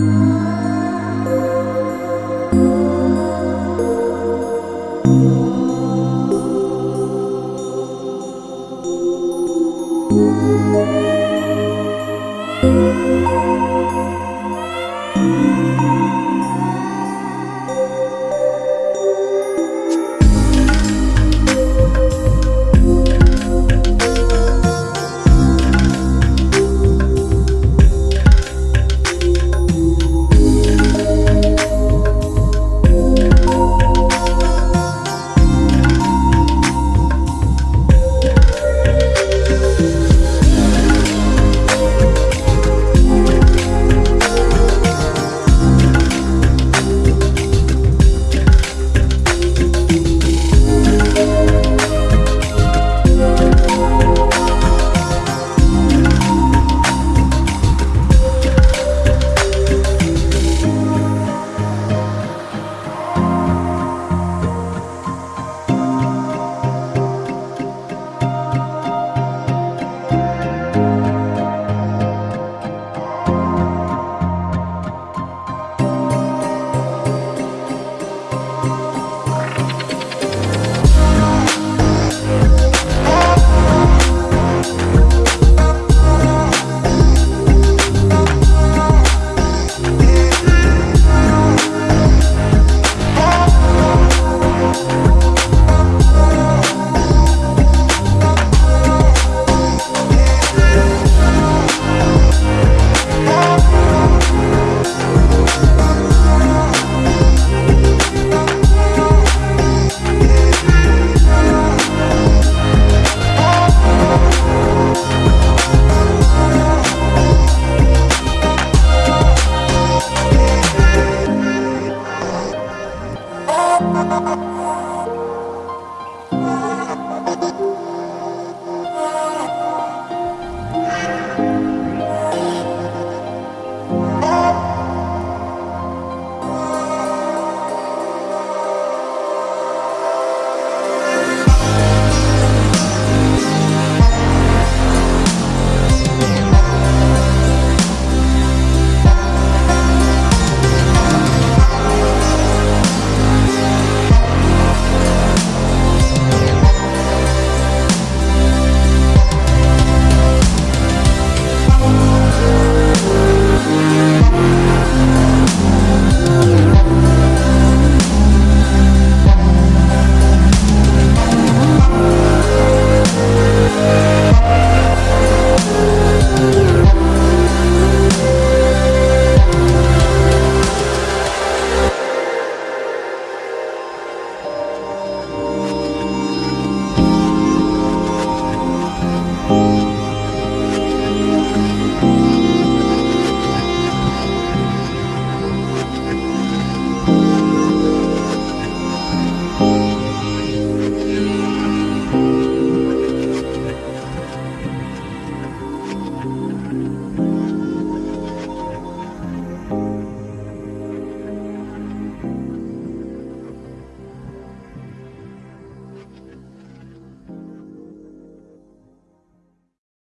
Música